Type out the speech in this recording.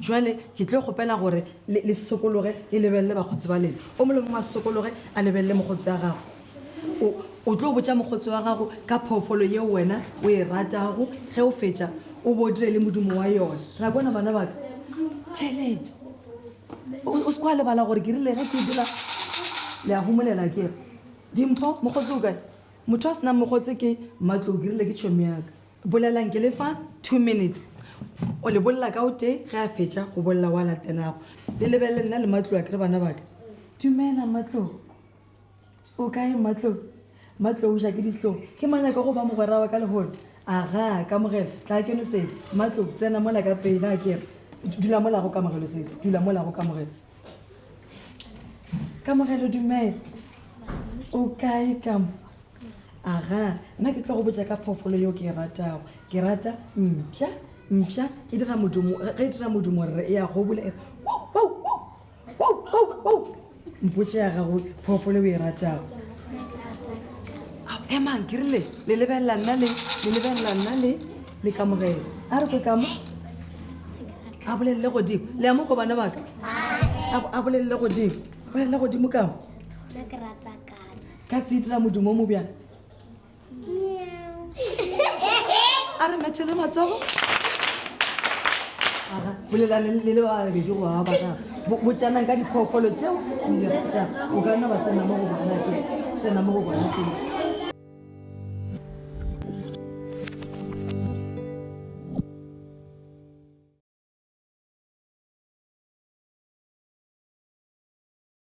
jale ke tlo kgopela gore le sokologe le lebelele bagotsi ba lena o mole mongwe a sokologe a lebelele mogotsi ya gago o tlo botsa mogotsi wa gago ka phoofolo yeo wena o e ratago ge o fetsa o bo dire le modimo wa yone ra bona bana baka tšhelete o se kwa lebala gore ke rile ge ke dira le a gomolela ke re dimpho mogotse o kae motho a senang mogotse ke matlo ke rile ke tšhomi yaka bolelang ke le fa two minutes o le bolela ka o tee ge a fetša go bolela wa latenago le lebelele nna le matlo a ke re bana baka dumela matlo o kae matlou matlou ja ke dihlong ke manyaka go ba mogwera wa ka lehono aga kamogelo tla keno sese matlou tsena mola ka pele a kere dula mola go kamogelo sese dula mola go kamogelo kamogelo dumela o kae kamo aga nna ke tlo go botsa ka phoofolo yo ke e ratago ke rata mpša mpša ke dira modumo ge e dira modumo rre e ya gobole e re mpotse ya gago phoofolo o e ratago emang ke rile le lebelela nna le le lebelela nna le le kamogelo a re ko kamo a bolelele godimo le ya mo ko bana baka a bolelele godimo bolelele godimo kamo ka tse e dira modumo o mo bjang a re methele matsogo bolelaneng le le babedi go ba bana botsanang ka diphoofolo tseo le di ratang o ka nna ba tsena mo go bona ke tsena mo go bona sese